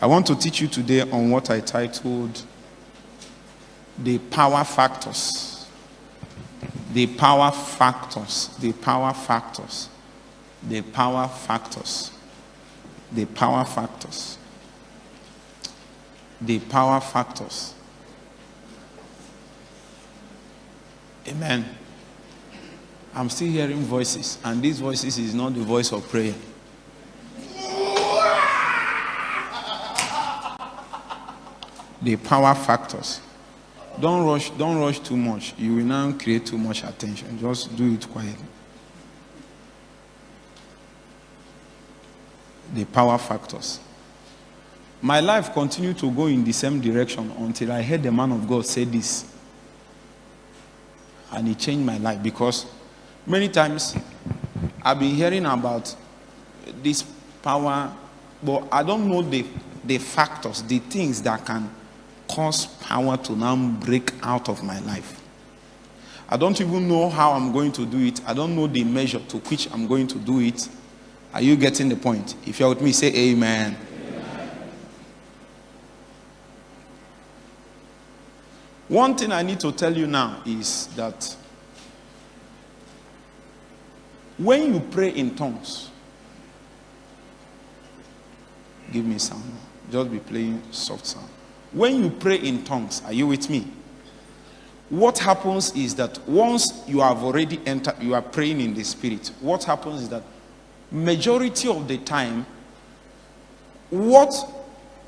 I want to teach you today on what I titled The Power Factors. The Power Factors. The Power Factors. The Power Factors. The Power Factors. The Power Factors. Amen. I'm still hearing voices, and these voices is not the voice of prayer. The power factors. Don't rush, don't rush too much. You will now create too much attention. Just do it quietly. The power factors. My life continued to go in the same direction until I heard the man of God say this. And it changed my life because many times I've been hearing about this power, but I don't know the, the factors, the things that can cause power to now break out of my life. I don't even know how I'm going to do it. I don't know the measure to which I'm going to do it. Are you getting the point? If you're with me, say amen. One thing I need to tell you now is that when you pray in tongues, give me sound. Just be playing soft sound. When you pray in tongues, are you with me? What happens is that once you have already entered, you are praying in the spirit. What happens is that majority of the time, what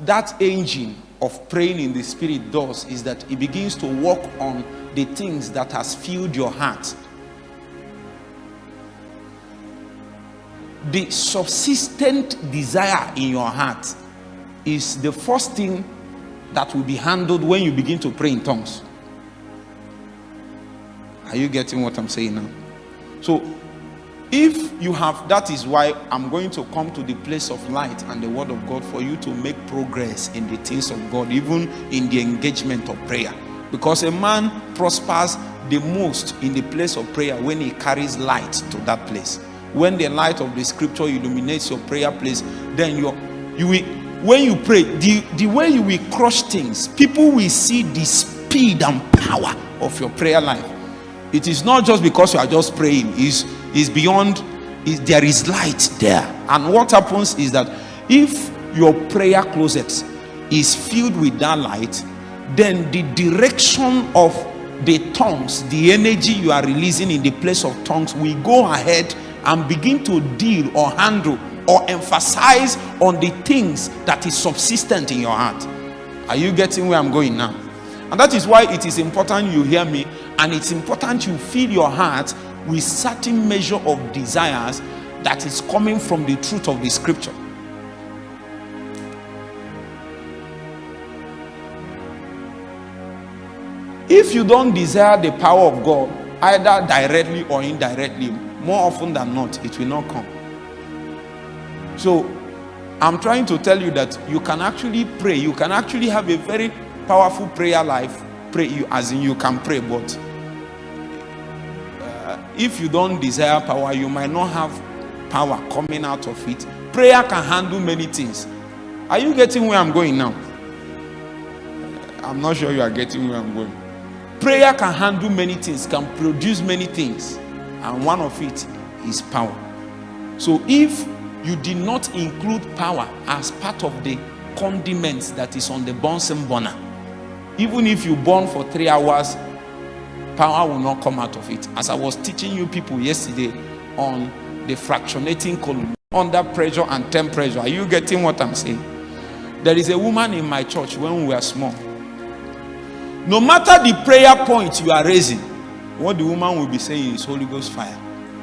that engine of praying in the spirit does is that it begins to work on the things that has filled your heart the subsistent desire in your heart is the first thing that will be handled when you begin to pray in tongues. Are you getting what i'm saying now? So if you have that is why i'm going to come to the place of light and the word of god for you to make progress in the things of god even in the engagement of prayer. Because a man prospers the most in the place of prayer when he carries light to that place. When the light of the scripture illuminates your prayer place then you you will when you pray the the way you will crush things people will see the speed and power of your prayer life. It is not just because you are just praying. Is is beyond is there is light there. And what happens is that if your prayer closet is filled with that light then the direction of the tongues the energy you are releasing in the place of tongues will go ahead and begin to deal or handle or emphasize on the things that is subsistent in your heart. Are you getting where i'm going now? And that is why it is important you hear me and it's important you fill your heart with certain measure of desires that is coming from the truth of the scripture. If you don't desire the power of god either directly or indirectly more often than not it will not come so i'm trying to tell you that you can actually pray. You can actually have a very powerful prayer life. Pray you as in you can pray but uh, if you don't desire power you might not have power coming out of it. Prayer can handle many things. Are you getting where i'm going now? I'm not sure you are getting where i'm going. Prayer can handle many things can produce many things and one of it is power. So if you did not include power as part of the condiments that is on the Bunsen burner. Even if you burn for three hours power will not come out of it. As i was teaching you people yesterday on the fractionating column under pressure and temperature are you getting what i'm saying? There is a woman in my church when we were small. No matter the prayer point you are raising what the woman will be saying is Holy Ghost fire,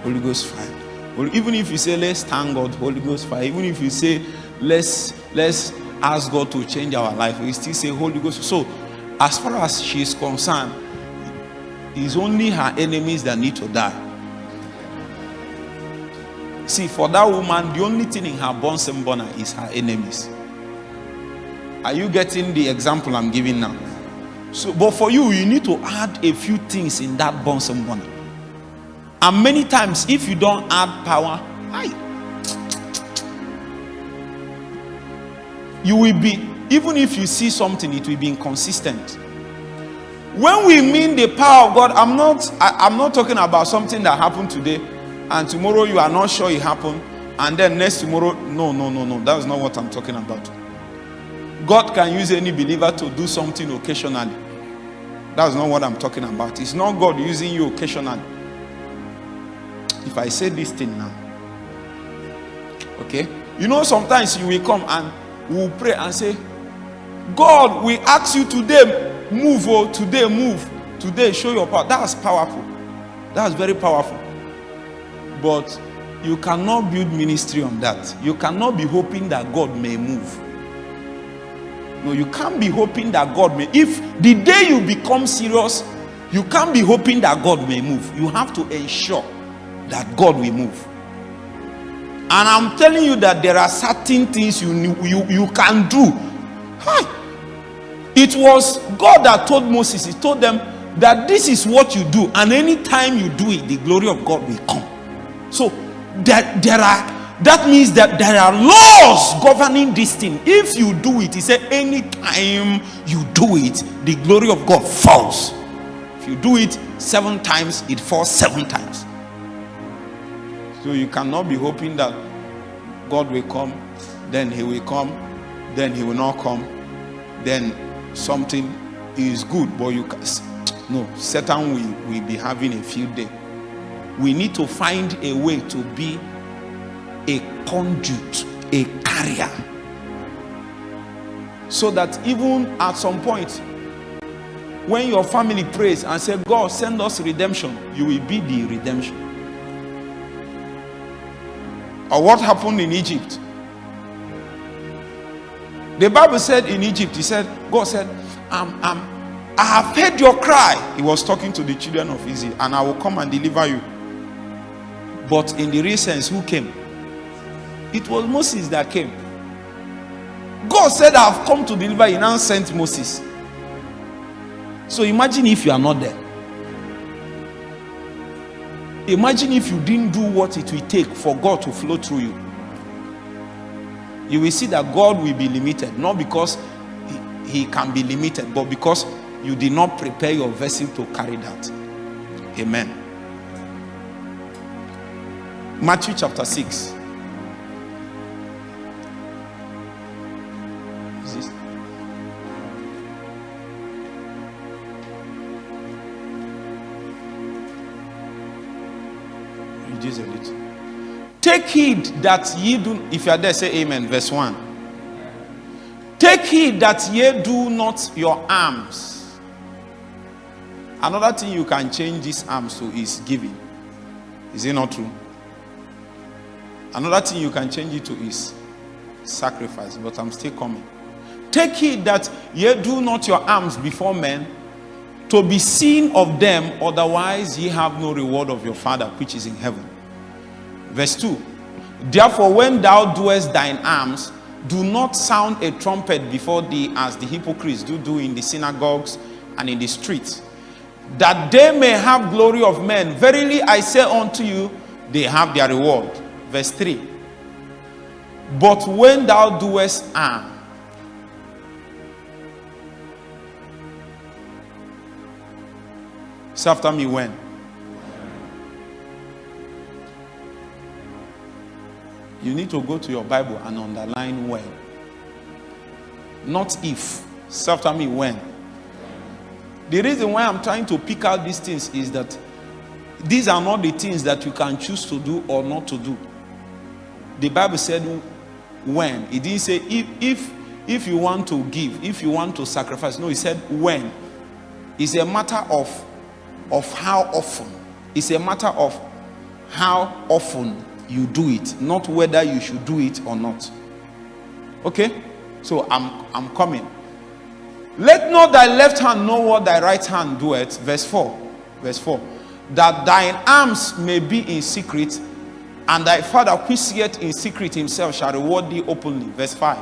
Holy Ghost fire. Even if you say let's thank God, Holy Ghost fire. Even if you say let's let's ask God to change our life, we still say Holy Ghost. So, as far as she is concerned, it's only her enemies that need to die. See, for that woman, the only thing in her Bunsen burner is her enemies. Are you getting the example I'm giving now? So, but for you, you need to add a few things in that Bunsen burner. And many times, if you don't add power, you will be, even if you see something, it will be inconsistent. When we mean the power of God, I'm not I, am not talking about something that happened today and tomorrow you are not sure it happened, and then next tomorrow, no, no, no, no. That's not what I'm talking about. God can use any believer to do something occasionally. That's not what I'm talking about. It's not God using you occasionally. If I say this thing now, okay, you know, sometimes you will come and we'll pray and say, God, we ask you today, move, oh, today, move, today, show your power. That's powerful. That's very powerful. But you cannot build ministry on that. You cannot be hoping that God may move. No, you can't be hoping that God may. If the day you become serious, you can't be hoping that God may move. You have to ensure that God will move. And I'm telling you that there are certain things you you, you can do. Hi. It was God that told Moses, He told them that this is what you do, and anytime you do it, the glory of God will come. So that there are that means that there are laws governing this thing. If you do it, he said, anytime you do it, the glory of God falls. If you do it seven times, it falls seven times. So you cannot be hoping that God will come, then he will come, then he will not come, then something is good, but you can no, Satan will, will be having a field day we need to find a way to be a conduit, a carrier. So that even at some point, when your family prays and say, God, send us redemption, you will be the redemption. Or what happened in Egypt? The Bible said in Egypt, He said, God said, um, um, I have heard your cry. He was talking to the children of Israel, and I will come and deliver you. But in the real sense, who came? It was Moses that came. God said, I have come to deliver. He now sent Moses. So imagine if you are not there. Imagine if you didn't do what it will take for God to flow through you. You will see that God will be limited, not because he, he can be limited, but because you did not prepare your vessel to carry that. Amen. Matthew chapter 6. Take heed that ye do, if you are there, say amen. Verse 1. Take heed that ye do not your alms. Another thing you can change these alms to is giving. Is it not true? Another thing you can change it to is sacrifice, but I'm still coming. Take heed that ye do not your alms before men to be seen of them, otherwise ye have no reward of your Father which is in heaven. Verse 2 Therefore, when thou doest thine alms, do not sound a trumpet before thee as the hypocrites do do in the synagogues and in the streets, that they may have glory of men. Verily I say unto you, they have their reward. Verse 3 but when thou doest ah, harm say after me when you need to go to your bible and underline when not if say after me when the reason why i'm trying to pick out these things is that these are not the things that you can choose to do or not to do the Bible said when. It didn't say if if if you want to give, if you want to sacrifice. No, he said when. It's a matter of of how often. It's a matter of how often you do it, not whether you should do it or not. Okay? So I'm I'm coming. Let not thy left hand know what thy right hand doeth. Verse 4. Verse 4. That thine alms may be in secret, and thy father which seeth in secret himself shall reward thee openly verse 5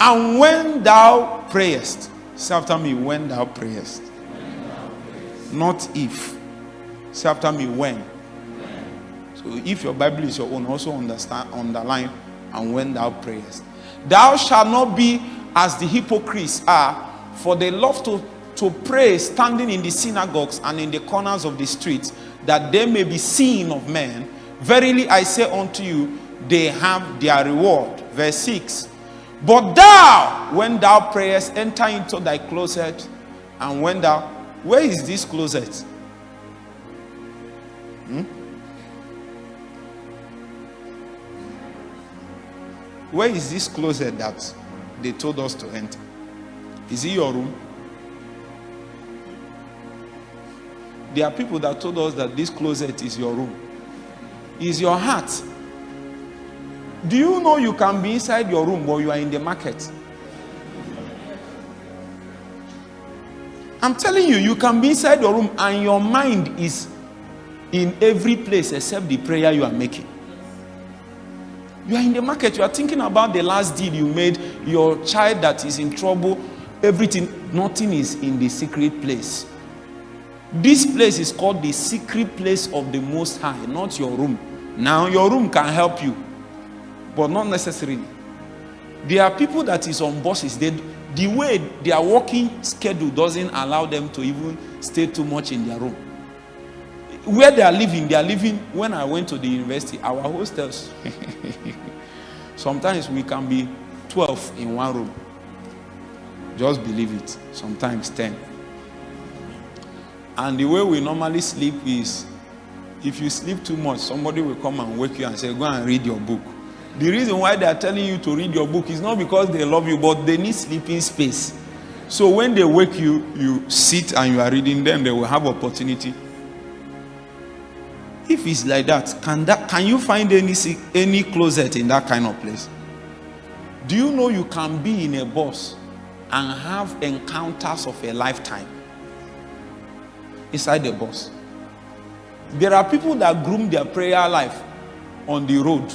and when thou prayest say after me when thou prayest, when thou prayest. not if say after me when. If your bible is your own also understand underline and when thou prayest Thou shalt not be as the hypocrites are, for they love to, to pray standing in the synagogues and in the corners of the streets, that they may be seen of men. Verily I say unto you, they have their reward. Verse 6. But thou, when thou prayest, enter into thy closet, and when thou, where is this closet? Hmm? Where is this closet that they told us to enter? Is it your room? There are people that told us that this closet is your room. Is your heart. Do you know you can be inside your room but you are in the market? I'm telling you, you can be inside your room and your mind is in every place except the prayer you are making. You are in the market, you are thinking about the last deal you made, your child that is in trouble, everything, nothing is in the secret place. This place is called the secret place of the Most High, not your room. Now, your room can help you, but not necessarily. There are people that is on buses, they, the way their working schedule doesn't allow them to even stay too much in their room. Where they are living, they are living. When I went to the university, our hostels, sometimes we can be 12 in one room. Just believe it. Sometimes 10. And the way we normally sleep is if you sleep too much, somebody will come and wake you and say, Go and read your book. The reason why they are telling you to read your book is not because they love you, but they need sleeping space. So when they wake you, you sit and you are reading them, they will have opportunity. If it's like that, can that can you find any any closet in that kind of place? Do you know you can be in a bus and have encounters of a lifetime? inside the bus. There are people that groom their prayer life on the road.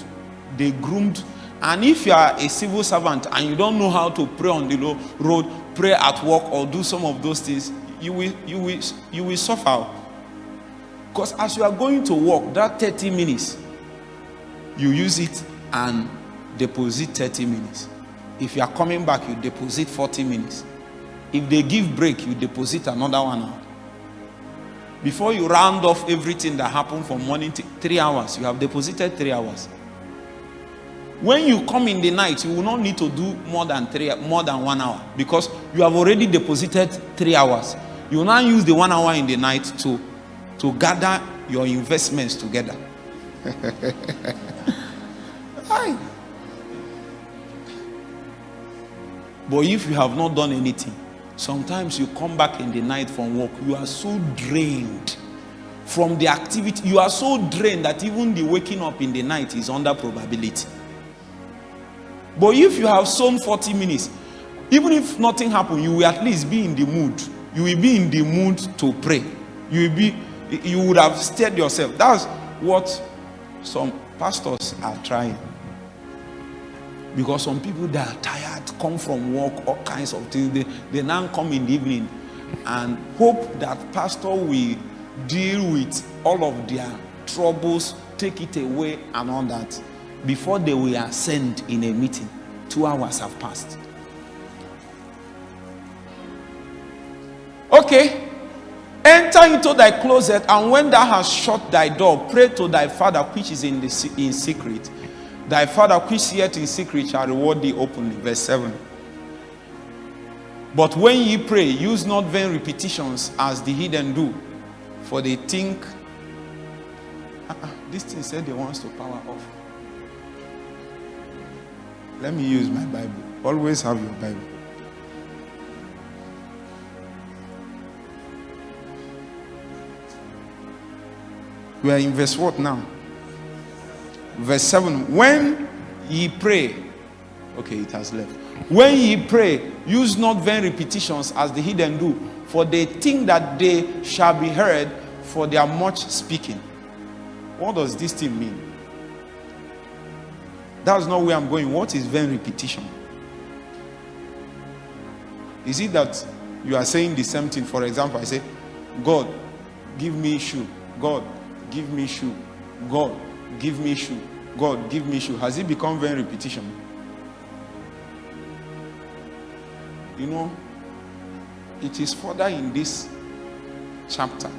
They groomed. And if you are a civil servant and you don't know how to pray on the road, pray at work or do some of those things, you will, you will, you will suffer. Because as you are going to work, that 30 minutes, you use it and deposit 30 minutes. If you are coming back, you deposit 40 minutes. If they give break, you deposit another one hour. Before you round off everything that happened from morning to three hours, you have deposited three hours. When you come in the night, you will not need to do more than three, more than one hour because you have already deposited three hours. You will now use the one hour in the night to, to gather your investments together. but if you have not done anything, Sometimes you come back in the night from work, you are so drained from the activity. You are so drained that even the waking up in the night is under probability. But if you have sown 40 minutes, even if nothing happened, you will at least be in the mood. You will be in the mood to pray. You will be, you would have stirred yourself. That's what some pastors are trying. Because some people that are tired, come from work, all kinds of things, they, they now come in the evening and hope that pastor will deal with all of their troubles, take it away and all that. Before they will ascend in a meeting, two hours have passed. Okay. Enter into thy closet, and when thou hast shut thy door, pray to thy father which is in the in secret Thy father which seeth in secret shall reward thee openly. Verse 7. But when ye pray, use not vain repetitions as the heathen do, for they think, uh -uh, this thing said they wants to power off. Let me use my Bible. Always have your Bible. We are in verse what now? verse 7 when ye pray okay it has left. When ye pray use not vain repetitions as the heathen do for they think that they shall be heard for their much speaking. What does this thing mean? That's not where i'm going. What is vain repetition? Is it that you are saying the same thing? For example i say god give me shoe. God give me shoe god give me shoe. God, give me shoe. Has it become very repetition? You know, it is further in this chapter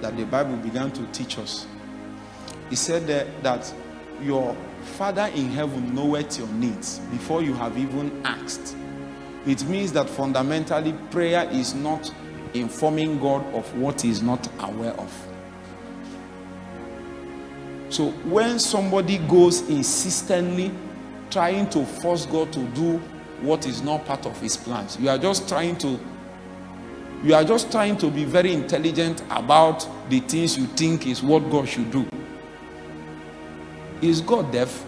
that the Bible began to teach us. He said that, that your Father in heaven knoweth your needs before you have even asked. It means that fundamentally prayer is not informing God of what he is not aware of. So when somebody goes insistently trying to force God to do what is not part of his plans, you are just trying to you are just trying to be very intelligent about the things you think is what God should do. Is God deaf?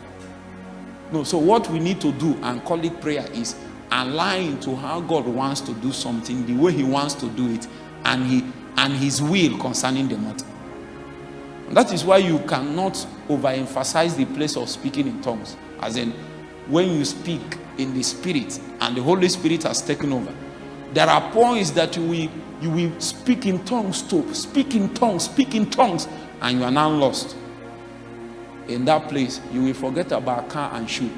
No. So what we need to do and call it prayer is align to how God wants to do something, the way he wants to do it, and he and his will concerning the matter. That is why you cannot overemphasize the place of speaking in tongues. As in, when you speak in the spirit and the Holy Spirit has taken over, there are points that you will, you will speak in tongues to, speak in tongues, speak in tongues, and you are now lost. In that place, you will forget about car and shoe.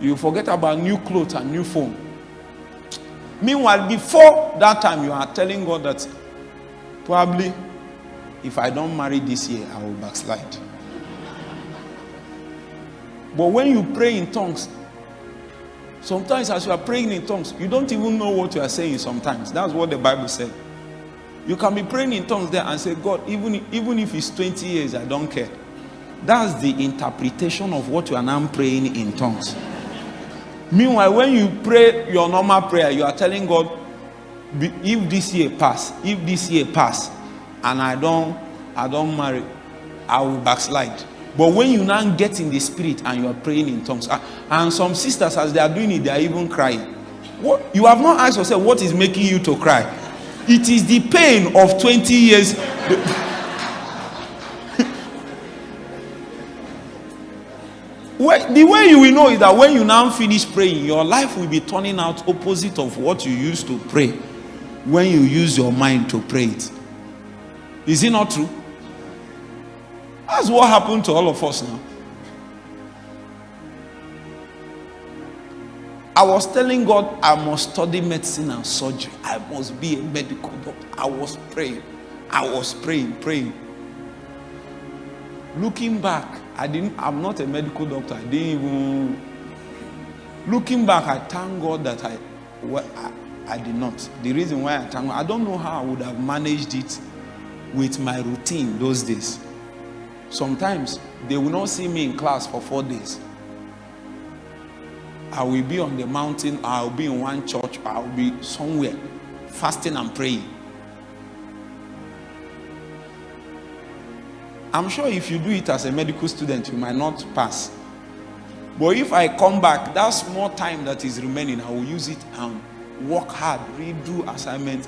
You will forget about new clothes and new phone. Meanwhile, before that time, you are telling God that probably if I don't marry this year, I will backslide. But when you pray in tongues, sometimes as you are praying in tongues, you don't even know what you are saying sometimes. That's what the Bible said. You can be praying in tongues there and say, God, even, even if it's 20 years, I don't care. That's the interpretation of what you are now praying in tongues. Meanwhile, when you pray your normal prayer, you are telling God, if this year pass, if this year pass, and I don't, I don't marry, I will backslide. But when you now get in the spirit and you are praying in tongues, and some sisters, as they are doing it, they are even crying. What you have not asked yourself, what is making you to cry? It is the pain of 20 years. the way you will know is that when you now finish praying, your life will be turning out opposite of what you used to pray when you use your mind to pray it. Is it not true? That's what happened to all of us now. I was telling God I must study medicine and surgery. I must be a medical doctor. I was praying. I was praying, praying. Looking back, I didn't, I'm not a medical doctor. I didn't even. Looking back, I thank God that I, well, I, I did not. The reason why I thank God, I don't know how I would have managed it with my routine those days. Sometimes they will not see me in class for four days. I will be on the mountain, I'll be in one church, I'll be somewhere fasting and praying. I'm sure if you do it as a medical student, you might not pass. But if I come back, that small time that is remaining, I will use it and work hard, redo assignment,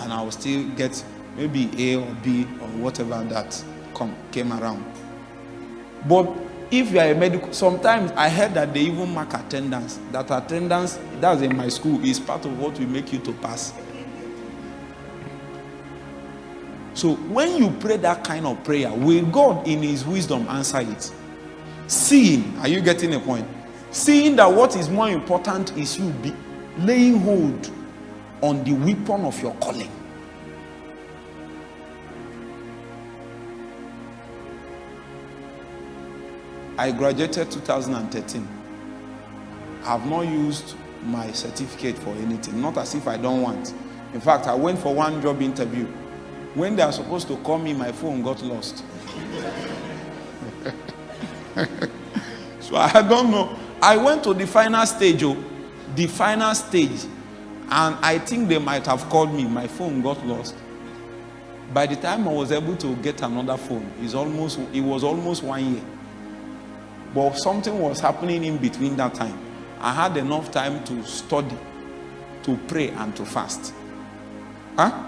and I will still get maybe A or B or whatever that come, came around. But if you are a medical, sometimes I heard that they even mark attendance. That attendance, that's in my school, is part of what will make you to pass. So when you pray that kind of prayer, will God in his wisdom answer it? Seeing, are you getting a point? Seeing that what is more important is you be laying hold on the weapon of your calling. I graduated 2013. I have not used my certificate for anything, not as if I don't want. In fact, I went for one job interview. When they are supposed to call me, my phone got lost. so I don't know. I went to the final stage, oh, the final stage, and I think they might have called me. My phone got lost. By the time I was able to get another phone, it's almost, it was almost one year. But something was happening in between that time. I had enough time to study, to pray, and to fast. Huh?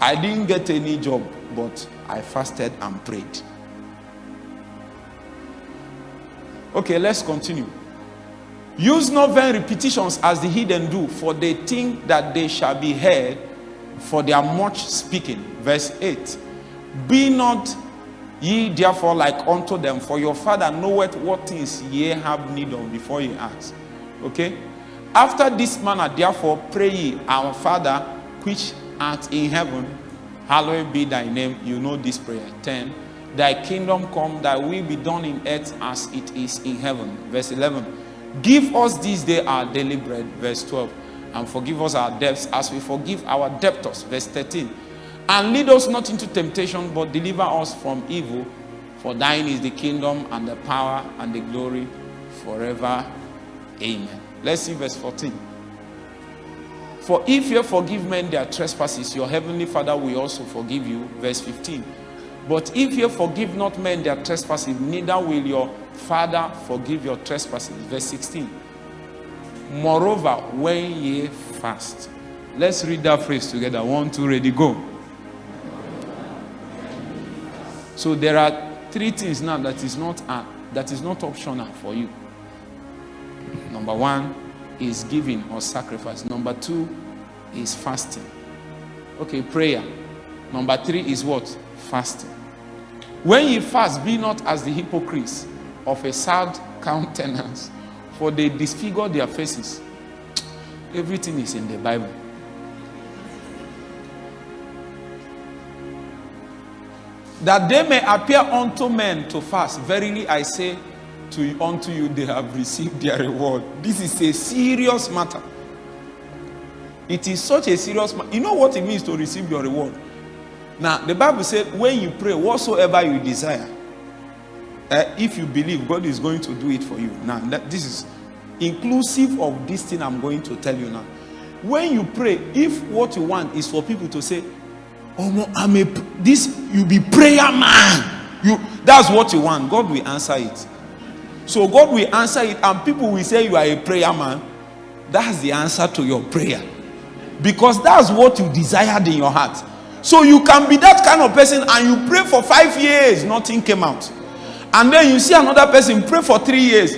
I didn't get any job, but I fasted and prayed. Okay, let's continue. Use not vain repetitions as the heathen do, for they think that they shall be heard for their much speaking. Verse 8 Be not Ye therefore like unto them, for your father knoweth what things ye have need of before ye ask. Okay? After this manner, therefore, pray ye, our Father, which art in heaven, hallowed be thy name. You know this prayer. 10. Thy kingdom come, thy will be done in earth as it is in heaven. Verse 11. Give us this day our daily bread. Verse 12. And forgive us our debts as we forgive our debtors. Verse 13. And lead us not into temptation, but deliver us from evil. For thine is the kingdom and the power and the glory forever. Amen. Let's see verse 14. For if you forgive men their trespasses, your heavenly Father will also forgive you. Verse 15. But if you forgive not men their trespasses, neither will your Father forgive your trespasses. Verse 16. Moreover, when ye fast. Let's read that phrase together. One, two, ready, go. So there are three things now that is not uh, that is not optional for you. Number one is giving or sacrifice. Number two is fasting. Okay, prayer. Number three is what? Fasting. When ye fast, be not as the hypocrites of a sad countenance, for they disfigure their faces. Everything is in the Bible. That they may appear unto men to fast. Verily I say to unto you, they have received their reward. This is a serious matter. It is such a serious matter. You know what it means to receive your reward? Now, the Bible said, when you pray, whatsoever you desire, uh, if you believe God is going to do it for you. Now, that, this is inclusive of this thing I'm going to tell you now. When you pray, if what you want is for people to say, Oh, I'm a this you be prayer man. You that's what you want. God will answer it. So God will answer it, and people will say you are a prayer man. That's the answer to your prayer. Because that's what you desired in your heart. So you can be that kind of person and you pray for five years, nothing came out. And then you see another person pray for three years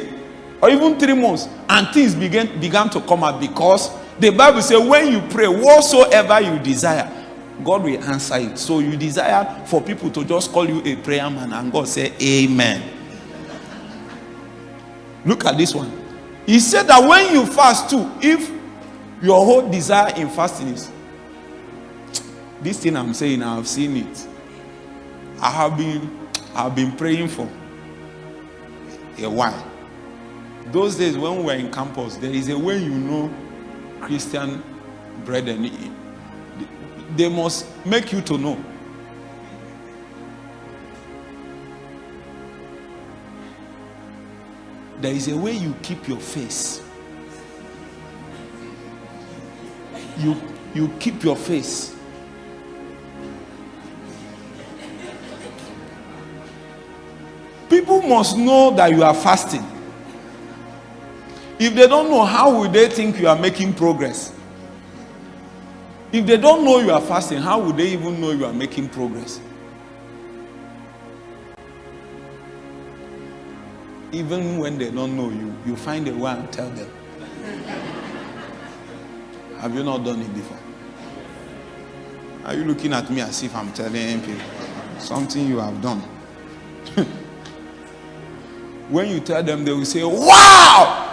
or even three months, and things began began to come out because the Bible says, when you pray, whatsoever you desire, God will answer it. So you desire for people to just call you a prayer man, and God say, Amen. Look at this one. He said that when you fast too, if your whole desire in fasting is this thing I'm saying, I have seen it. I have been I've been praying for a while. Those days when we were in campus, there is a way you know Christian brethren. They must make you to know. There is a way you keep your face. You you keep your face. People must know that you are fasting. If they don't know, how will they think you are making progress? If they don't know you are fasting, how would they even know you are making progress? Even when they don't know you, you find a way and tell them. Have you not done it before? Are you looking at me as if I'm telling people something you have done? when you tell them, they will say, Wow!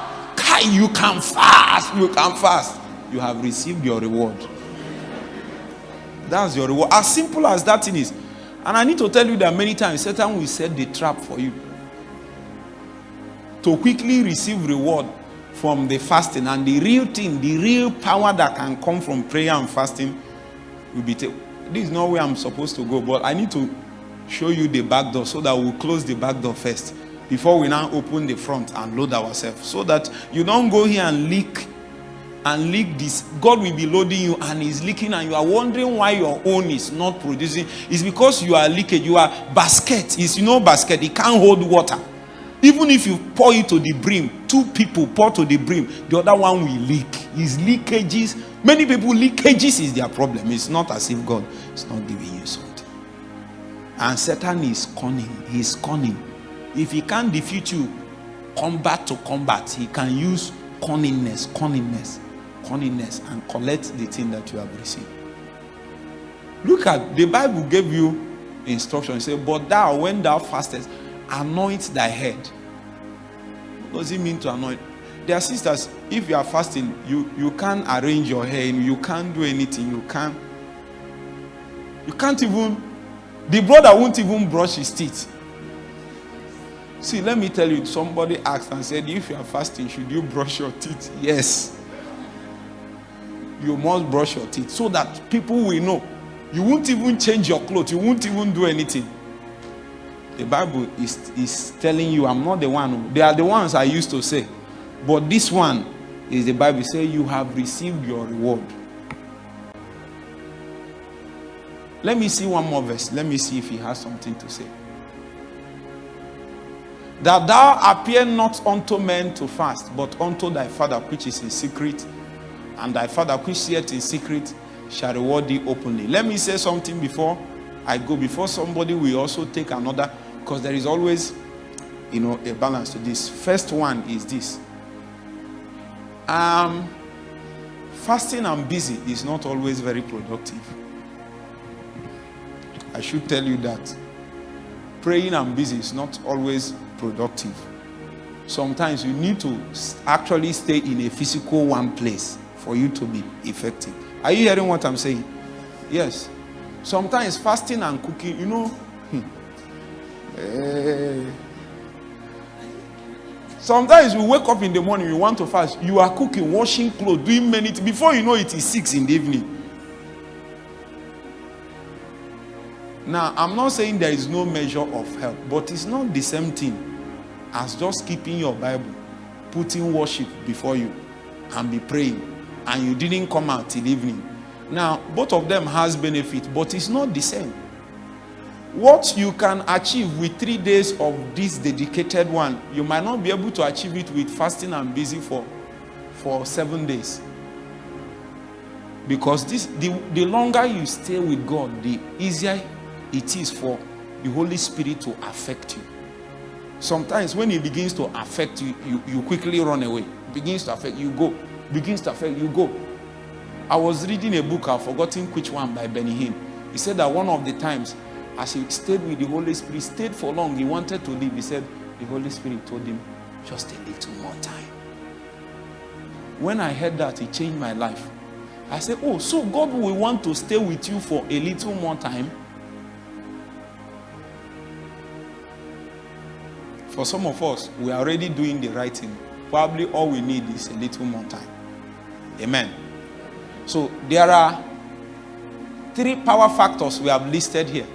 You can fast, you can fast. You have received your reward. That's your reward. As simple as that thing is. And I need to tell you that many times Satan will set the trap for you to quickly receive reward from the fasting. And the real thing, the real power that can come from prayer and fasting will be. taken. this is not where I'm supposed to go, but I need to show you the back door so that we'll close the back door first before we now open the front and load ourselves so that you don't go here and leak and leak this. God will be loading you and he's leaking and you are wondering why your own is not producing. It's because you are leaking you are basket. Is you know basket. It can't hold water. Even if you pour it to the brim two people pour to the brim the other one will leak. Is leakages. Many people leakages is their problem. It's not as if god is not giving you something. And satan is cunning. He's cunning. If he can't defeat you combat to combat. He can use cunningness cunningness cunningness and collect the thing that you have received look at the bible gave you instruction say but thou when thou fastest anoint thy head what does it mean to anoint are sisters, if you are fasting, you, you can't arrange your hair, you can't do anything, you can't. You can't even, the brother won't even brush his teeth. See, let me tell you, somebody asked and said, if you are fasting, should you brush your teeth? Yes. You must brush your teeth so that people will know. You won't even change your clothes, you won't even do anything. The Bible is, is telling you, I'm not the one. They are the ones I used to say. But this one is the Bible say you have received your reward. Let me see one more verse. Let me see if he has something to say. That thou appear not unto men to fast, but unto thy Father which is in secret, and thy Father which seeth in secret shall reward thee openly. Let me say something before I go, before somebody will also take another, because there is always, you know, a balance to this. First one is this um, fasting and busy is not always very productive. I should tell you that. Praying and busy is not always productive. Sometimes you need to actually stay in a physical one place for you to be effective. Are you hearing what I'm saying? Yes. Sometimes fasting and cooking, you know. Hmm. Eh, Sometimes you wake up in the morning, you want to fast. You are cooking, washing clothes, doing many things. Before you know it is six in the evening. Now, I'm not saying there is no measure of help, but it's not the same thing as just keeping your Bible, putting worship before you, and be praying, and you didn't come out till evening. Now, both of them has benefit, but it's not the same. What you can achieve with three days of this dedicated one you might not be able to achieve it with fasting and busy for for seven days. Because this the, the longer you stay with god the easier it is for the holy spirit to affect you. Sometimes when it begins to affect you you, you quickly run away. Begins to affect you go begins to affect you go i was reading a book i've forgotten which one by benny hinn he said that one of the times as he stayed with the Holy Spirit, stayed for long, he wanted to leave. He said, the Holy Spirit told him, just a little more time. When I heard that, it changed my life. I said, oh, so God will want to stay with you for a little more time? For some of us, we are already doing the right thing. Probably all we need is a little more time. Amen. So there are three power factors we have listed here.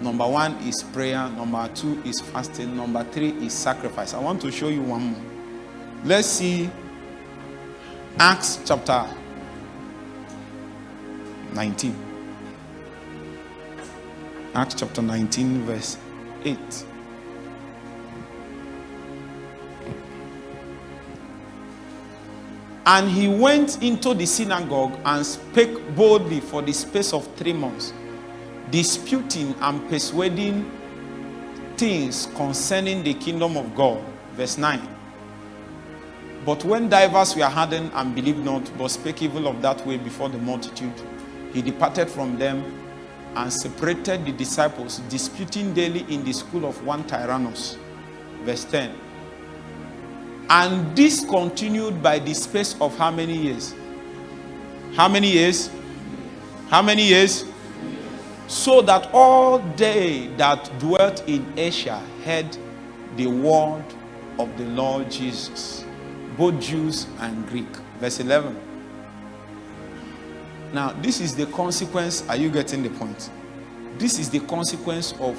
Number one is prayer. Number two is fasting. Number three is sacrifice. I want to show you one more. Let's see Acts chapter 19. Acts chapter 19, verse 8. And he went into the synagogue and spake boldly for the space of three months disputing and persuading things concerning the kingdom of God. Verse 9. But when divers were hardened and believed not, but spake evil of that way before the multitude, he departed from them and separated the disciples, disputing daily in the school of one Tyrannus. Verse 10. And this continued by the space of how many years? How many years? How many years? so that all they that dwelt in Asia heard the word of the Lord Jesus, both Jews and Greek. Verse 11. Now, this is the consequence. Are you getting the point? This is the consequence of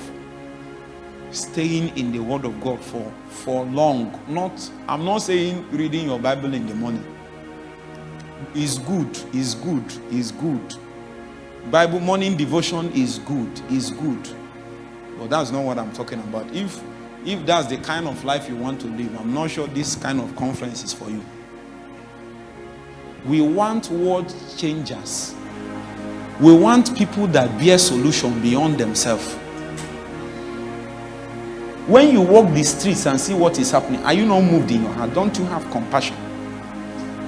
staying in the word of God for, for long. Not, I'm not saying reading your Bible in the morning. Is good, is good, is good Bible morning devotion is good, is good. But that's not what I'm talking about. If if that's the kind of life you want to live, I'm not sure this kind of conference is for you. We want world changers. We want people that bear solution beyond themselves. When you walk the streets and see what is happening, are you not moved in your heart? Don't you have compassion?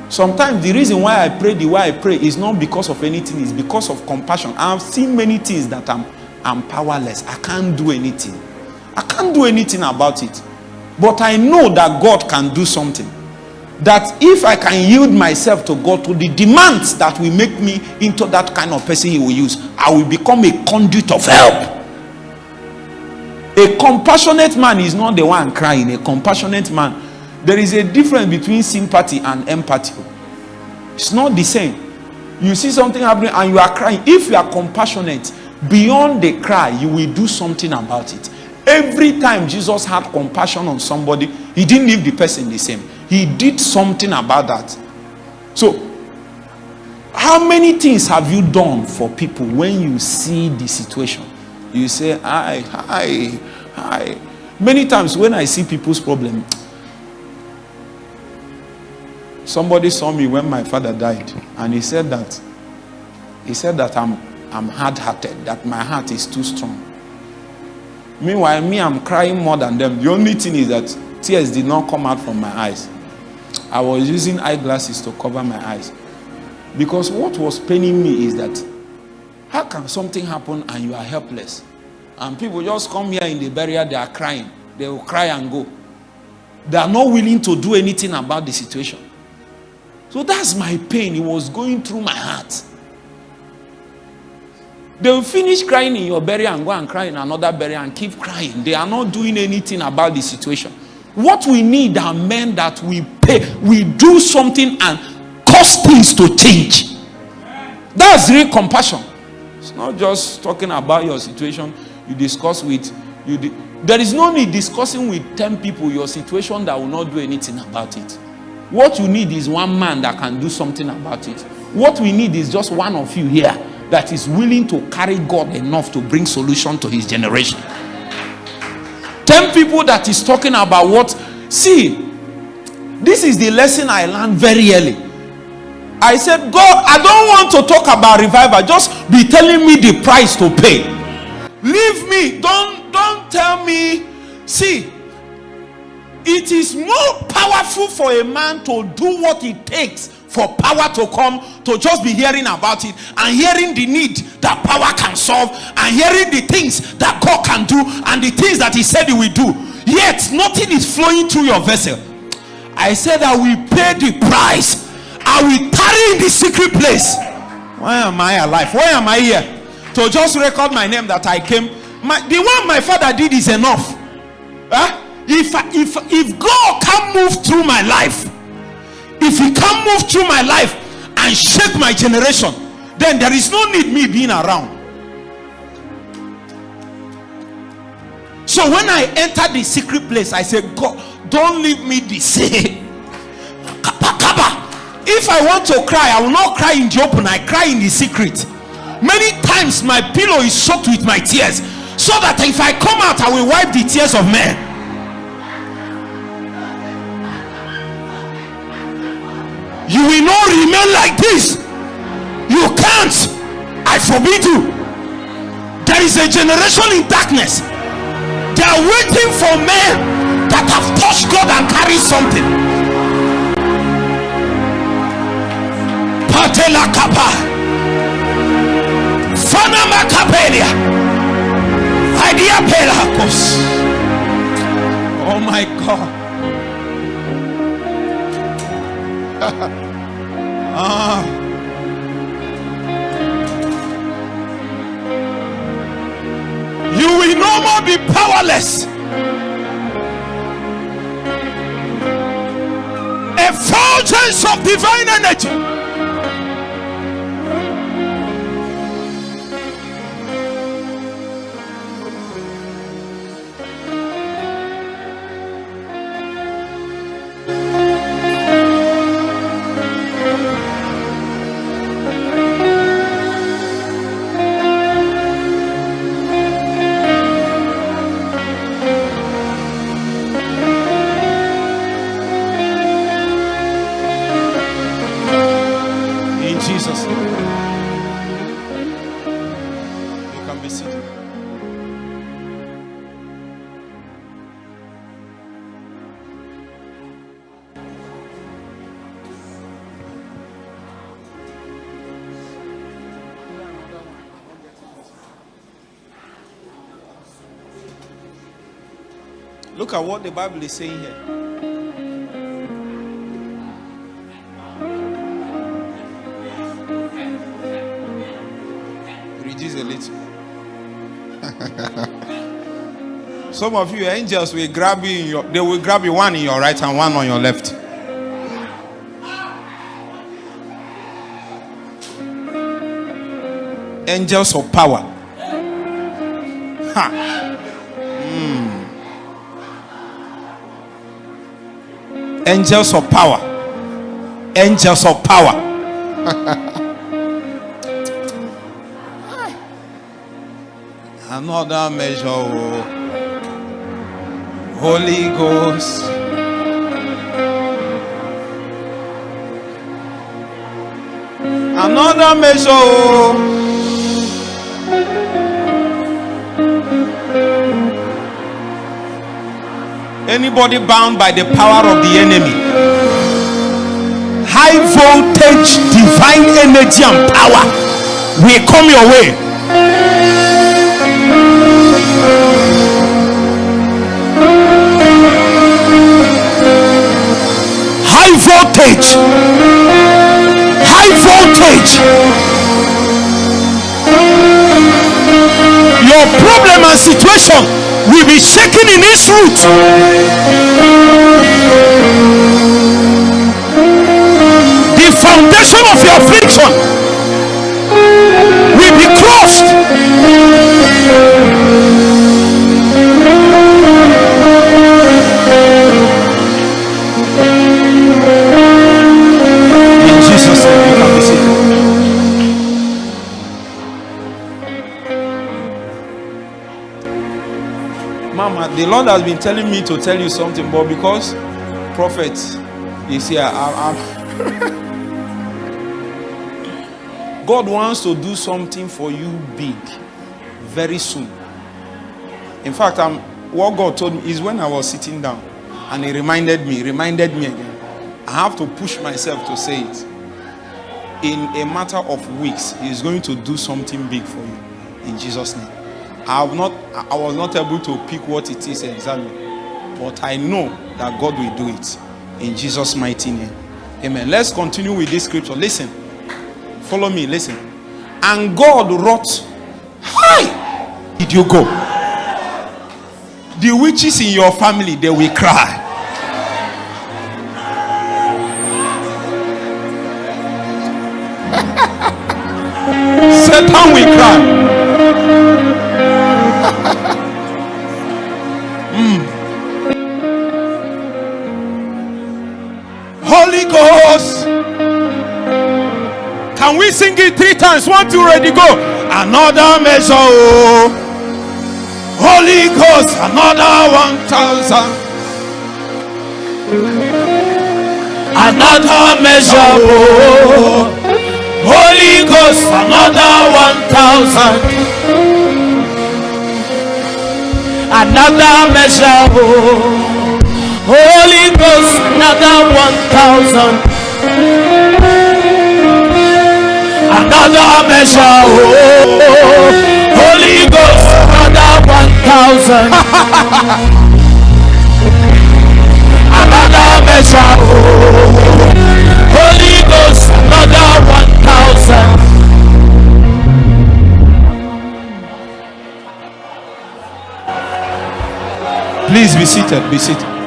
Sometimes the reason why I pray the way I pray is not because of anything, it's because of compassion. I've seen many things that I'm, I'm powerless. I can't do anything. I can't do anything about it. But I know that God can do something. That if I can yield myself to God to the demands that will make me into that kind of person He will use, I will become a conduit of help. A compassionate man is not the one crying. A compassionate man, there is a difference between sympathy and empathy. It's not the same. You see something happening and you are crying. If you are compassionate, beyond the cry, you will do something about it. Every time Jesus had compassion on somebody, he didn't leave the person the same. He did something about that. So, how many things have you done for people when you see the situation? You say, hi, hi, hi. Many times when I see people's problem, somebody saw me when my father died, and he said that he said that I'm I'm hard-hearted, that my heart is too strong. Meanwhile, me, I'm crying more than them. The only thing is that tears did not come out from my eyes. I was using eyeglasses to cover my eyes. Because what was paining me is that how can something happen and you are helpless? And people just come here in the barrier, they are crying. They will cry and go. They are not willing to do anything about the situation. So that's my pain. It was going through my heart. They will finish crying in your burial and go and cry in another burial and keep crying. They are not doing anything about the situation. What we need are men that we pay, we do something and cause things to change. That's real compassion. Not just talking about your situation. You discuss with you. there is no need discussing with 10 people your situation that will not do anything about it. What you need is one man that can do something about it. What we need is just one of you here that is willing to carry God enough to bring solution to his generation. 10 people that is talking about what see this is the lesson I learned very early. I said, God, I don't want to talk about revival. Just be telling me the price to pay. Leave me. Don't don't tell me. See, it is more powerful for a man to do what it takes for power to come to just be hearing about it and hearing the need that power can solve and hearing the things that God can do and the things that he said he will do yet nothing is flowing through your vessel I said I will pay the price I will tarry in the secret place. Why am I alive? Why am I here? To just record my name that I came. My, the one my father did is enough. Huh? if, if, if God can move through my life if he can't move through my life and shake my generation then there is no need me being around. So when i enter the secret place i say god don't leave me the same if i want to cry i will not cry in the open i cry in the secret. Many times my pillow is soaked with my tears so that if i come out i will wipe the tears of men. You will not remain like this. You can't. I forbid you. There is a generation in darkness. They are waiting for men that have touched god and carried something patela kapa fanama kapelia idea pelakos oh my god ah. You will no more be powerless. A fulgence of divine energy. Look at what the Bible is saying here. Reduce a little. Some of you angels will grab you, your, they will grab you one in your right and one on your left. Angels of power. Ha. Mm. Angels of power. Angels of power. Another measure. Oh. Holy Ghost. Another measure. Oh. Anybody bound by the power of the enemy, high voltage divine energy and power will come your way. high voltage. High voltage. Your problem and situation will be shaken in its root. The foundation of your affliction the Lord has been telling me to tell you something, but because prophet is here, I, I'm God wants to do something for you big very soon. In fact, I'm, what God told me is when I was sitting down and He reminded me, reminded me again. I have to push myself to say it. In a matter of weeks, He is going to do something big for you in Jesus' name. I have not, I was not able to pick what it is exactly, but I know that God will do it in Jesus' mighty name. Amen. Let's continue with this scripture. Listen, follow me. Listen, and God wrought. Hi, did you go? The witches in your family they will cry. Satan will sing it three times? One, two, ready, go. Another measure. oh. Holy Ghost, another one thousand. Another measure. oh. Holy Ghost, another one thousand. Another measure. oh. Holy Ghost, another one thousand. Another measure. Oh, Holy Ghost, another one thousand. another measure. Oh, Holy Ghost, another one thousand. Please be seated. Be seated.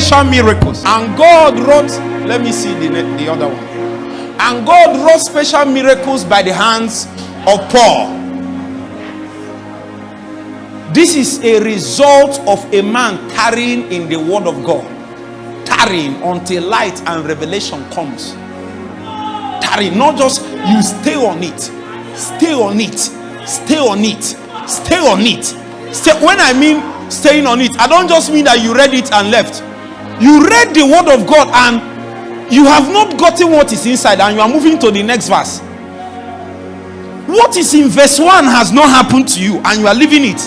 Special miracles. And God wrote, let me see the, the other one. And God wrought special miracles by the hands of Paul. This is a result of a man tarrying in the word of God, tarrying until light and revelation comes. Tarrying, not just you stay on it, stay on it, stay on it, stay on it. Stay, when I mean staying on it, I don't just mean that you read it and left. You read the word of God and you have not gotten what is inside, and you are moving to the next verse. What is in verse 1 has not happened to you, and you are leaving it.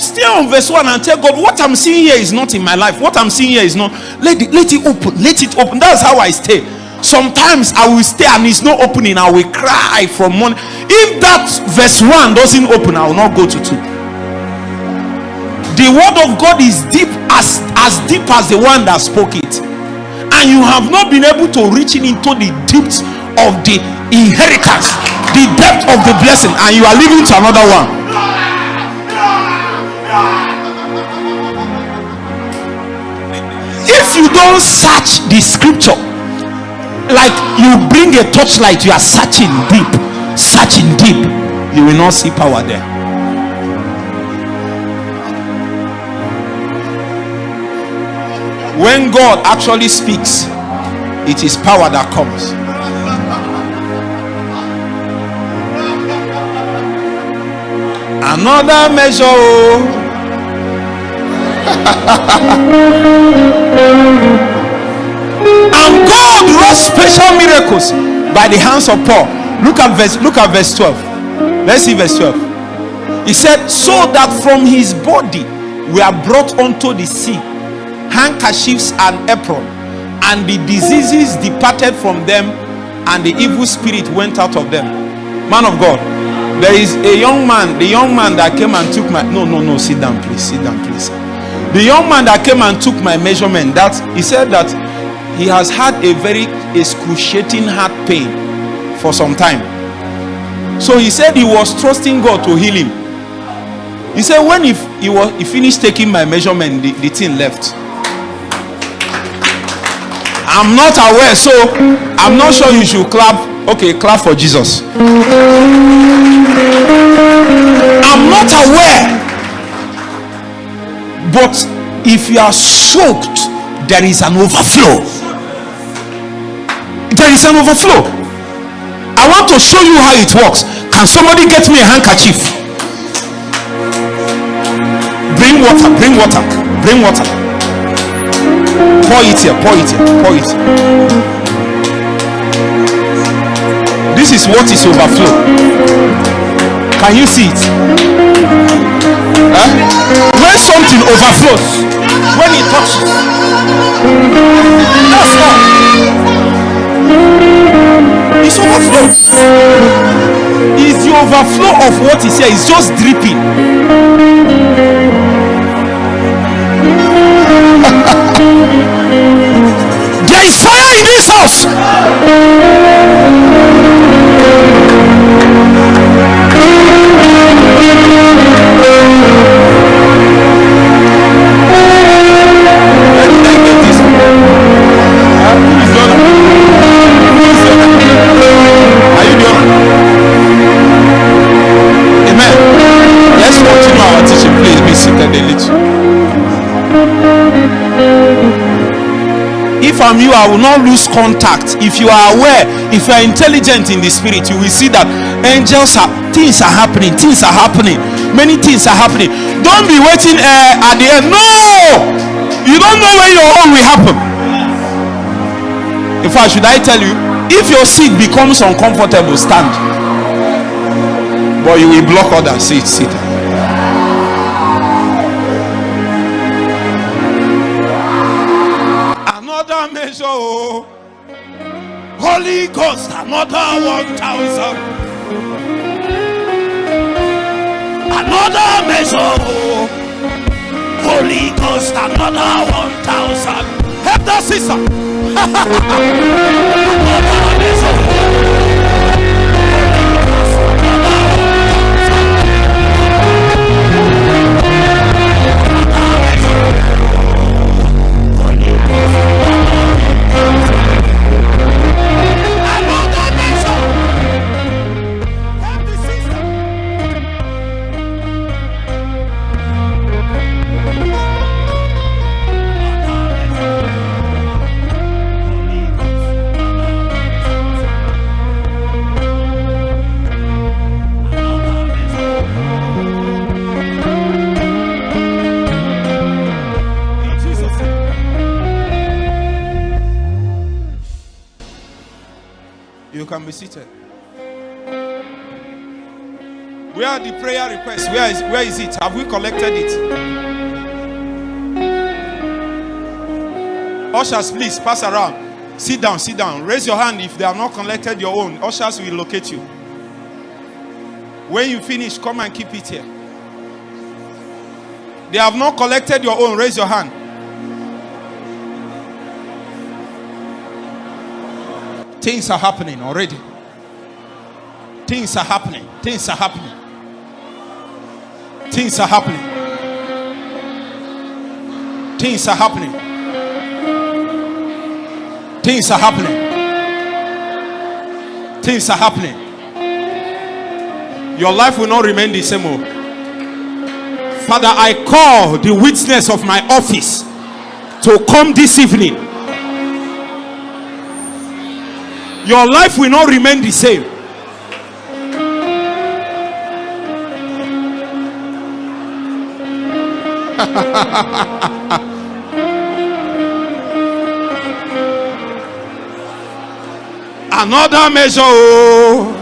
Stay on verse 1 and tell God, what I'm seeing here is not in my life. What I'm seeing here is not. Let it, let it open. Let it open. That's how I stay. Sometimes I will stay and it's not opening. I will cry from morning. If that verse 1 doesn't open, I will not go to 2. The word of God is deep as, as deep as the one that spoke it. And you have not been able to reach into the depths of the inheritance, the depth of the blessing, and you are leaving to another one. If you don't search the scripture, like you bring a torchlight, you are searching deep, searching deep, you will not see power there. When God actually speaks, it is power that comes. Another measure. oh. and God wrought special miracles by the hands of Paul. Look at verse, look at verse 12. Let's see verse 12. He said, So that from his body we are brought unto the sea handkerchiefs and apron, and the diseases departed from them, and the evil spirit went out of them. Man of God, there is a young man, the young man that came and took my no, no, no, sit down, please, sit down, please. The young man that came and took my measurement, that he said that he has had a very excruciating heart pain for some time. So he said he was trusting God to heal him. He said when if he was he finished taking my measurement, the, the thing left. I'm not aware, so I'm not sure you should clap. Okay, clap for Jesus. I'm not aware. But if you are soaked, there is an overflow. There is an overflow. I want to show you how it works. Can somebody get me a handkerchief? Bring water, bring water, bring water. Pour it here, pour it here, pour it. This is what is overflow. Can you see it? Huh? When something overflows, when it touches, that's all. It's overflow. It's the overflow of what is here. It's just dripping. There is fire in this house. Let me get this. Huh? Who is the other? Who is the other? Are you the other? Amen. Let's continue our teaching. Please be seated a little. If I'm you, I will not lose contact. If you are aware, if you are intelligent in the spirit, you will see that angels are things are happening, things are happening, many things are happening. Don't be waiting uh, at the end. No, you don't know when your own will happen. In fact, should I tell you, if your seat becomes uncomfortable, stand. But you will block other seats. Sit. Holy Ghost, another one thousand. Another measure. Holy Ghost, another one thousand. Help the sister. seated. Where are the prayer requests? Where is where is it? Have we collected it? Ushers, please pass around. Sit down, sit down. Raise your hand if they have not collected your own. Ushers will locate you. When you finish, come and keep it here. They have not collected your own. Raise your hand. Things are happening already. Things are happening. Things are happening. Things are happening. Things are happening. Things are happening. Things are happening. Your life will not remain the same. Oh. Father, I call the witness of my office to come this evening. Your life will not remain the same. Another measure. Oh.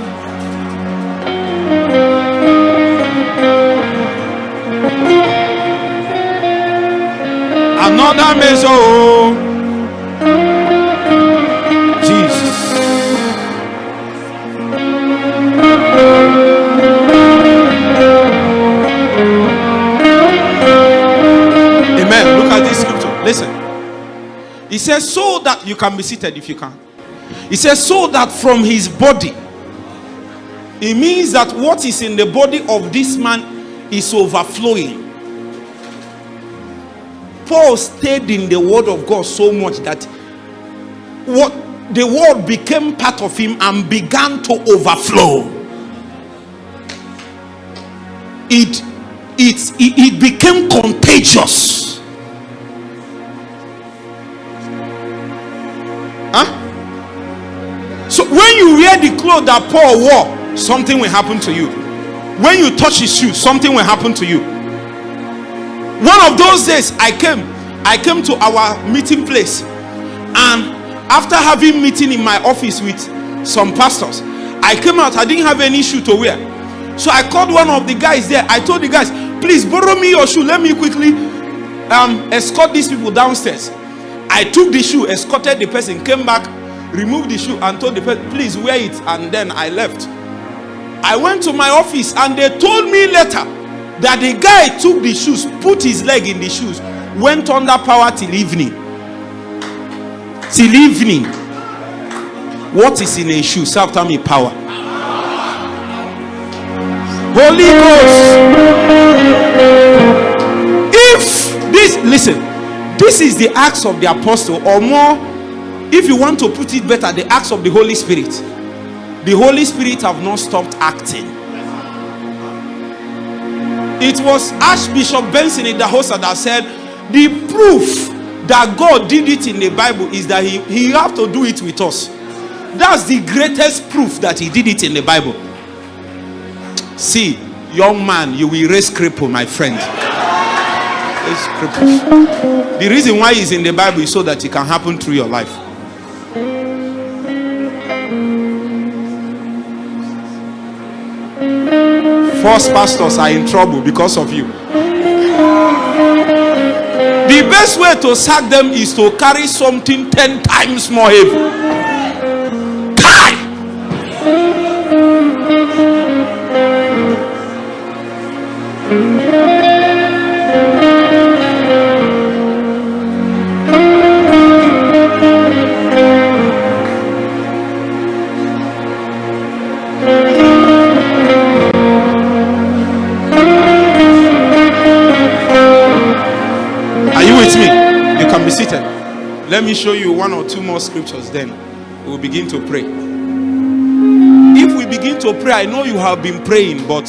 Another measure. Oh. He says, so that you can be seated if you can. He says, so that from his body, it means that what is in the body of this man is overflowing. Paul stayed in the word of God so much that what the word became part of him and began to overflow. It it, it, it became contagious. The clothes that Paul wore, something will happen to you. When you touch his shoe, something will happen to you. One of those days, I came, I came to our meeting place, and after having meeting in my office with some pastors, I came out. I didn't have any shoe to wear, so I called one of the guys there. I told the guys, "Please borrow me your shoe. Let me quickly um, escort these people downstairs." I took the shoe, escorted the person, came back, removed the shoe and told the person, please wear it. And then I left. I went to my office and they told me later that the guy took the shoes, put his leg in the shoes, went under power till evening. Till evening. What is in a shoe? Say after me, power. Holy Ghost. If this, listen, this is the acts of the apostle, or more, if you want to put it better, the acts of the Holy Spirit. The Holy Spirit have not stopped acting. It was Archbishop Benson Andrew Idahosa that said, the proof that God did it in the Bible is that he, he have to do it with us. That's the greatest proof that he did it in the Bible. See, young man, you will raise cripple, my friend. The reason why he's in the Bible is so that it can happen through your life. False pastors are in trouble because of you. The best way to sack them is to carry something 10 times more heavy. Let me show you one or two more scriptures, then we'll begin to pray. If we begin to pray, I know you have been praying, but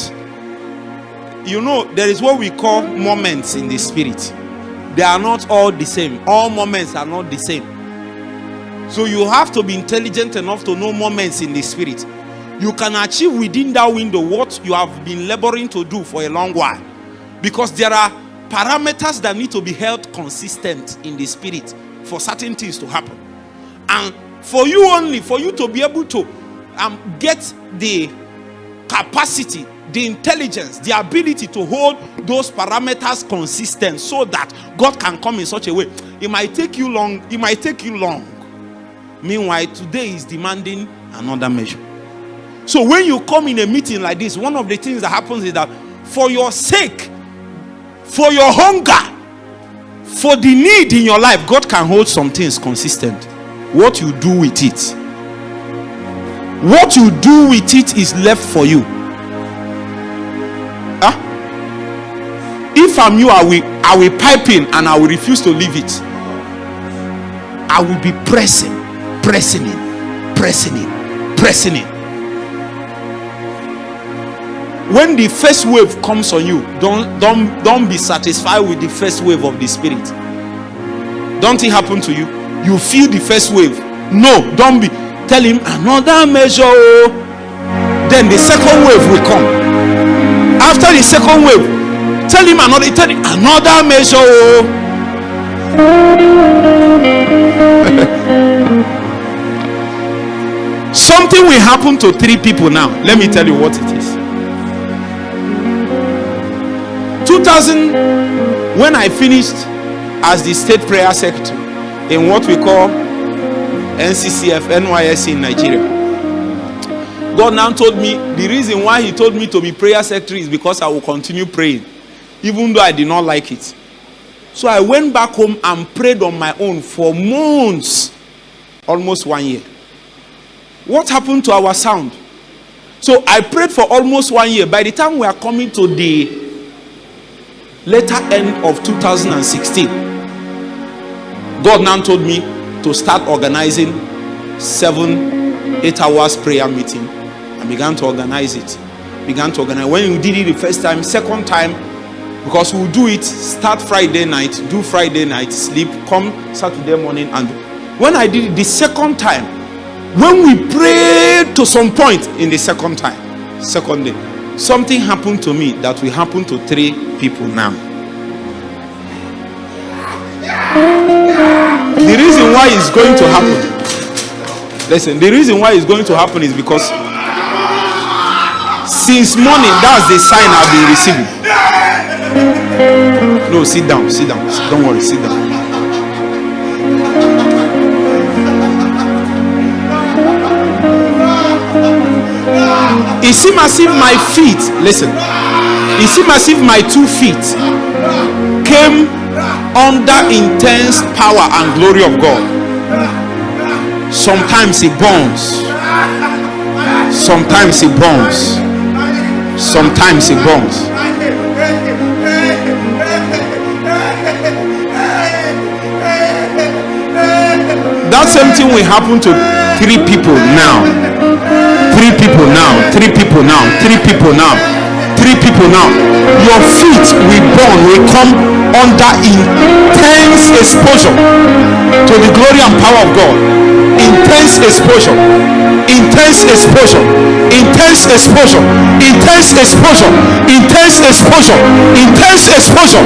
you know, there is what we call moments in the spirit. They are not all the same. All moments are not the same. So you have to be intelligent enough to know moments in the spirit. You can achieve within that window what you have been laboring to do for a long while. Because there are parameters that need to be held consistent in the spirit for certain things to happen. And for you only, for you to be able to um, get the capacity, the intelligence, the ability to hold those parameters consistent so that God can come in such a way. It might take you long, it might take you long. Meanwhile, today is demanding another measure. So when you come in a meeting like this, one of the things that happens is that for your sake, for your hunger, for the need in your life, God can hold some things consistent. What you do with it, what you do with it is left for you. Huh? If I'm you, I will, I will pipe in and I will refuse to leave it. I will be pressing, pressing in, pressing in, pressing in. When the first wave comes on you, don't don't don't be satisfied with the first wave of the spirit. Don't it happen to you? You feel the first wave. No, don't be tell him another measure. oh. Then the second wave will come. After the second wave, tell him another tell him another measure. oh. Something will happen to three people now. Let me tell you what it is. 2000, when I finished as the state prayer secretary in what we call NCCF NYSC in Nigeria, God now told me the reason why He told me to be prayer secretary is because I will continue praying, even though I did not like it. So I went back home and prayed on my own for months, almost one year. What happened to our sound? So I prayed for almost one year. By the time we are coming to the later end of 2016, God now told me to start organizing seven, eight hours prayer meeting. I began to organize it. Began to organize. When you did it the first time, second time, because we'll do it, start Friday night, do Friday night, sleep, come Saturday morning, and when I did it the second time, when we prayed to some point in the second time, second day, something happened to me that will happen to three people now. The reason why it's going to happen, listen, the reason why it's going to happen is because since morning, that's the sign I've been receiving. No, sit down, sit down. Don't worry, sit down. It seems as if my feet, listen, it seems as if my two feet came under intense power and glory of God. Sometimes it burns, sometimes it burns, sometimes it burns. That same thing will happen to three people now. Three people now. Three people now. Three people now. Three people now. Your feet will burn, will come under intense exposure to the glory and power of God. Intense exposure. Intense exposure. Intense exposure. Intense exposure. Intense exposure. Intense exposure.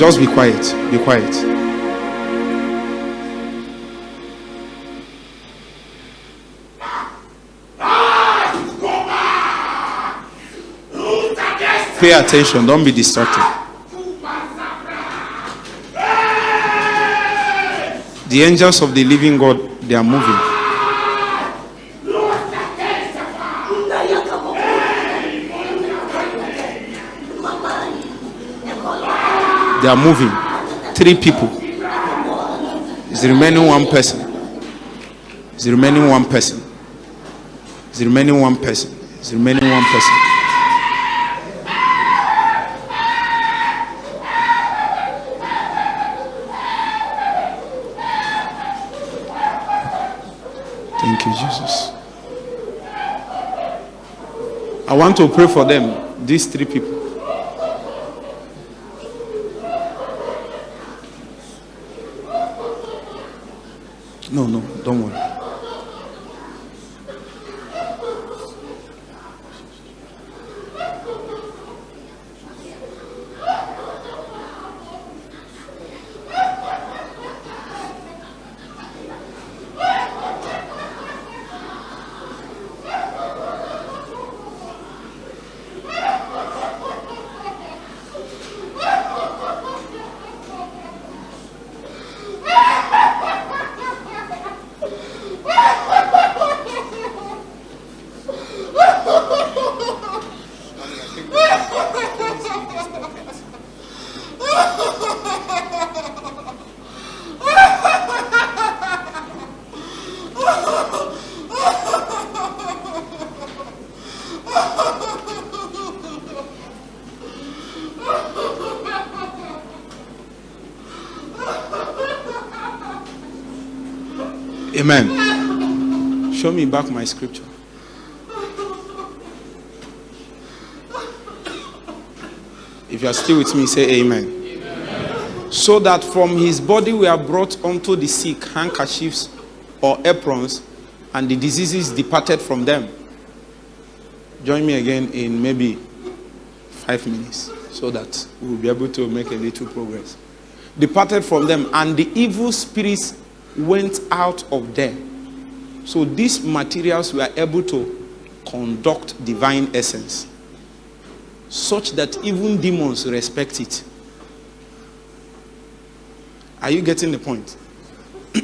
Just be quiet. Be quiet. Pay attention. Don't be distracted. The angels of the living God, they are moving. They are moving. Three people. Is the remaining one person. Is the remaining one person. Is the remaining one person. Is the remaining one person. Thank you, Jesus. I want to pray for them, these three people. No, no, don't worry. Amen. Show me back my scripture. If you are still with me, say amen. amen. So that from his body we are brought unto the sick handkerchiefs or aprons, and the diseases departed from them. Join me again in maybe five minutes so that we'll be able to make a little progress. Departed from them, and the evil spirits went out of them. So these materials were able to conduct divine essence such that even demons respect it. Are you getting the point?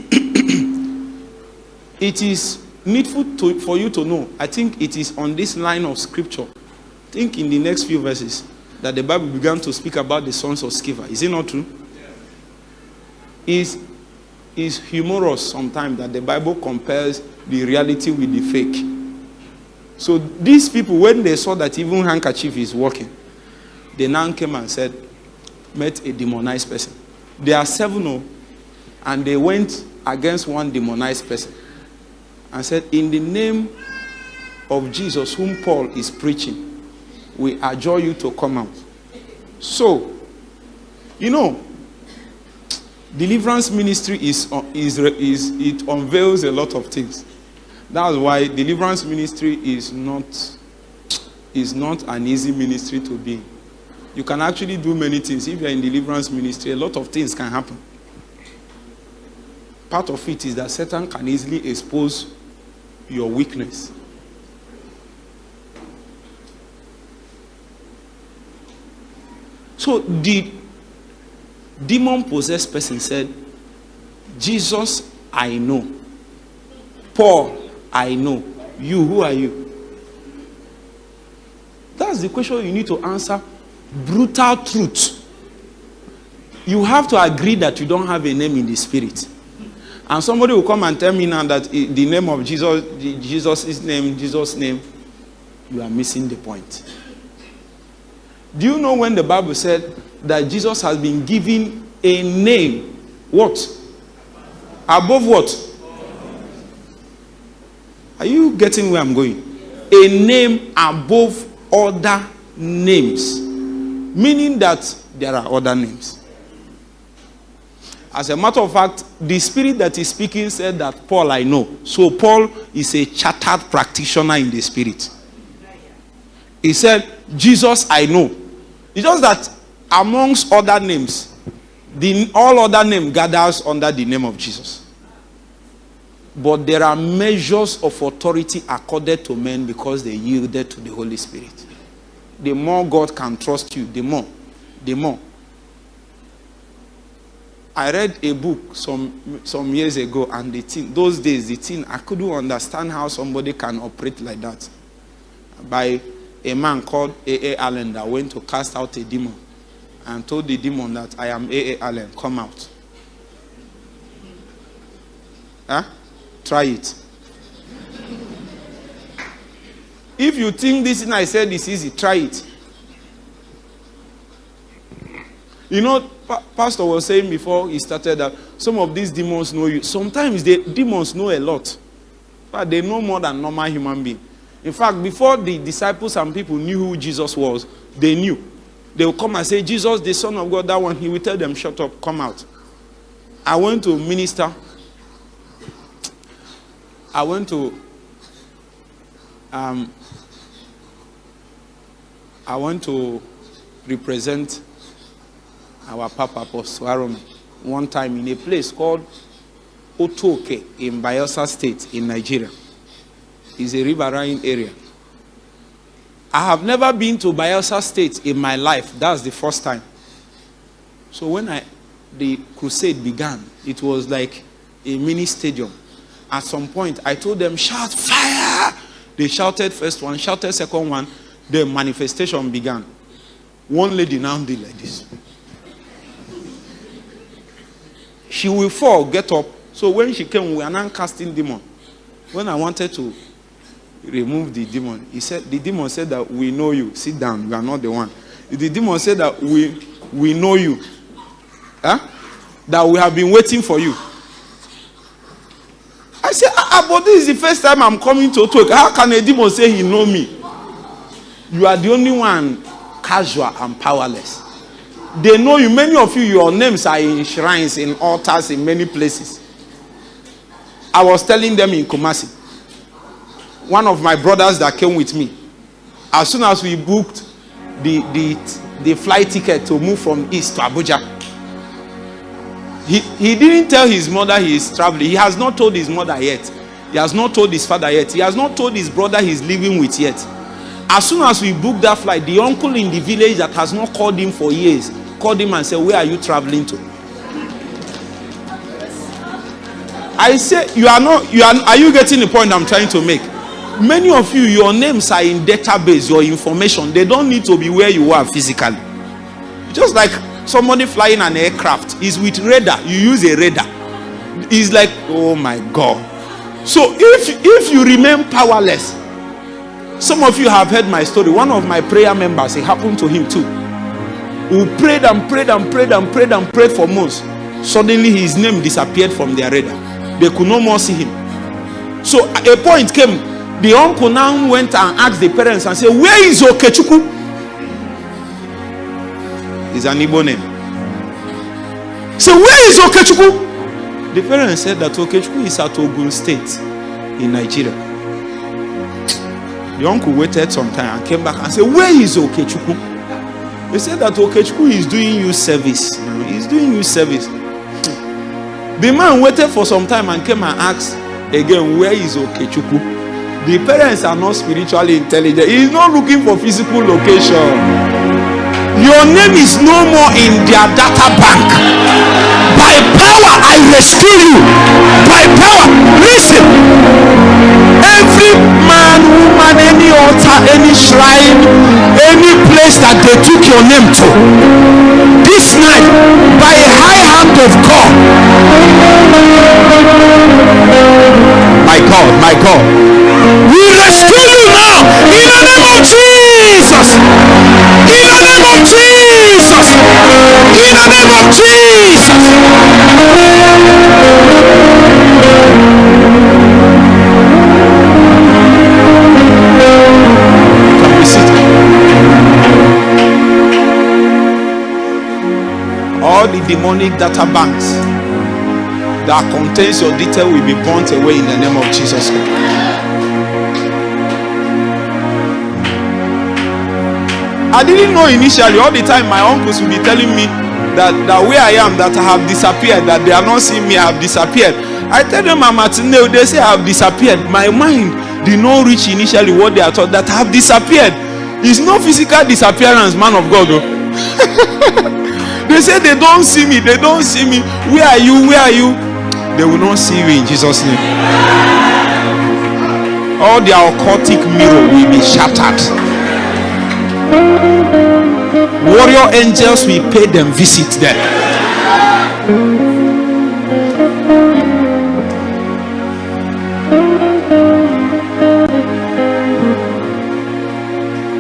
it is needful to, for you to know. I think it is on this line of scripture. I think in the next few verses that the Bible began to speak about the sons of Sceva. Is it not true? Is is humorous sometimes that the Bible compares the reality with the fake. So these people, when they saw that even handkerchief is working, they now came and said, met a demonized person. There are seven, oh, and they went against one demonized person and said, In the name of Jesus, whom Paul is preaching, we adjure you to come out. So, you know, deliverance ministry is, uh, is, is it unveils a lot of things. That's why deliverance ministry is not, is not an easy ministry to be. You can actually do many things. If you're in deliverance ministry, a lot of things can happen. Part of it is that Satan can easily expose your weakness. So the demon possessed person said, Jesus, I know. Paul, I know. You, who are you? That's the question you need to answer. Brutal truth. You have to agree that you don't have a name in the spirit. And somebody will come and tell me now that the name of Jesus, Jesus' name, Jesus' name, you are missing the point. Do you know when the Bible said that Jesus has been given a name? What? Above what? Are you getting where I'm going? A name above other names. Meaning that there are other names. As a matter of fact, the spirit that is speaking said that Paul I know. So Paul is a chartered practitioner in the spirit. He said, Jesus I know. It's just that amongst other names, the, all other name gathers under the name of Jesus. But there are measures of authority accorded to men because they yielded to the Holy Spirit. The more God can trust you, the more, the more. I read a book some some years ago, and the thing, those days, the thing, I couldn't understand how somebody can operate like that. By a man called A.A. Allen that went to cast out a demon and told the demon that I am A.A. Allen, come out. Huh? Try it. If you think this thing I said is easy, try it. You know, Pastor was saying before he started that some of these demons know you. Sometimes the demons know a lot. But they know more than normal human being. In fact, before the disciples and people knew who Jesus was, they knew. They will come and say, Jesus, the Son of God, that one. He will tell them, shut up, come out. I went to minister. I went to um, I went to represent our Papa Apostle one time in a place called Otuoke in Bayelsa State in Nigeria. It's a riverine area. I have never been to Bayelsa State in my life. That's the first time. So when I the crusade began, it was like a mini stadium. At some point, I told them, shout fire! They shouted first one, shouted second one. The manifestation began. One lady now did like this. She will fall, get up. So when she came, we are now casting demon. When I wanted to remove the demon, he said, the demon said that we know you. Sit down, you are not the one. The demon said that we we know you. Huh? That we have been waiting for you. I Ah, but this is the first time I'm coming to talk. How can a demon say he know me? You are the only one casual and powerless. They know you. Many of you, your names are in shrines, in altars, in many places. I was telling them in Kumasi. One of my brothers that came with me. As soon as we booked the, the, the flight ticket to move from East to Abuja, he, he didn't tell his mother he is traveling. He has not told his mother yet. He has not told his father yet. He has not told his brother he's living with yet. As soon as we booked that flight, the uncle in the village that has not called him for years called him and said, Where are you traveling to? I say, You are not, you are, are you getting the point I'm trying to make? Many of you, your names are in database, your information. They don't need to be where you are physically. Just like somebody flying an aircraft is with radar, you use a radar. It's like, oh my God. So if if you remain powerless, some of you have heard my story. One of my prayer members, it happened to him too. Who prayed and prayed and prayed and prayed and prayed for months. Suddenly his name disappeared from their radar. They could no more see him. So a point came. The uncle now went and asked the parents and said, Where is Okechukwu? Is an Igbo name. So where is Okechukwu? The parents said that Okechukwu is at Ogun State in Nigeria. The uncle waited some time and came back and said, Where is Okechukwu? They said that Okechukwu is doing you service. He's doing you service. The man waited for some time and came and asked again, Where is Okechukwu? The parents are not spiritually intelligent. He's not looking for physical location. Your name is no more in their data bank. By power, I rescue you. By power, listen. Every man, woman, any altar, any shrine, any place that they took your name to, this night, by a high hand of God, my God, my God, we rescue you now in the name of Jesus. In the name of Jesus. In the name of Jesus. All the demonic data banks that contains your detail will be burnt away in the name of Jesus. I didn't know initially. All the time, my uncles will be telling me that, that where I am, that I have disappeared, that they are not seeing me, I have disappeared. I tell them I'm at nail, they say I have disappeared. My mind did not reach initially what they are taught that I have disappeared. It's no physical disappearance, man of God. oh. they say they don't see me, they don't see me. Where are you? Where are you? They will not see you in Jesus' name. All their occultic mirror will be shattered. Warrior angels will pay them visit them.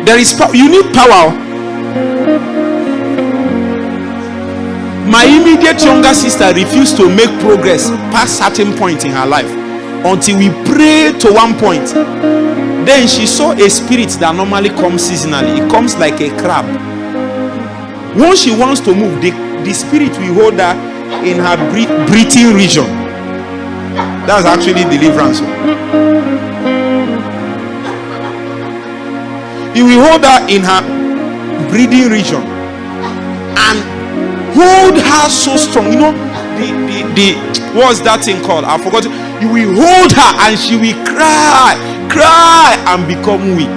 There is power. You need power. My immediate younger sister refused to make progress past certain point in her life until we prayed to one point. Then she saw a spirit that normally comes seasonally. It comes like a crab. Once she wants to move, the, the spirit will hold her in her breathing region. That's actually deliverance. He will hold her in her breathing region and hold her so strong. You know, the, the, the what's that thing called? I forgot. You will hold her and she will cry, cry, and become weak.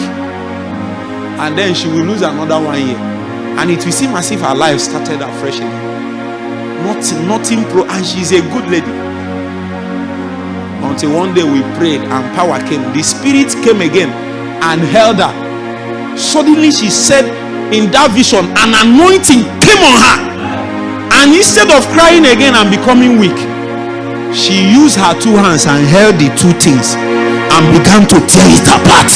And then she will lose another one year. And it will seem as if her life started afresh again. Nothing, nothing pro, and she's a good lady. Until one day we prayed and power came. The spirit came again and held her. Suddenly she said in that vision, an anointing came on her. And instead of crying again and becoming weak, she used her two hands and held the two things and began to tear it apart.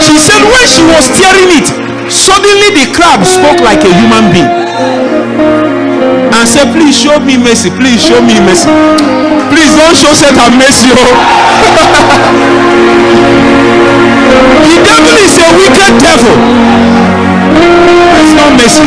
She said, when she was tearing it, suddenly the crab spoke like a human being and said, Please show me mercy. Please show me mercy. Please don't show Satan mercy. Oh. the devil is a wicked devil. It's not mercy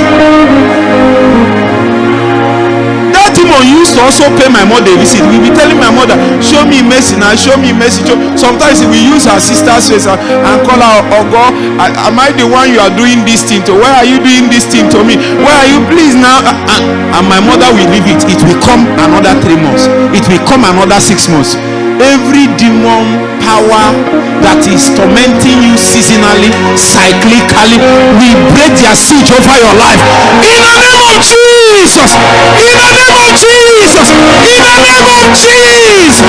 That demon used to also pay my mother a visit. We'll be telling my mother, show me mercy now, show me mercy. Sometimes we use her sister's face and, call her, oh God, am I the one you are doing this thing to? Why are you doing this thing to me? Why are you please now? And my mother will leave it. It will come another three months. It will come another six months every demon power that is tormenting you seasonally, cyclically, we break their siege over your life. In the name of Jesus! In the name of Jesus! In the name of Jesus!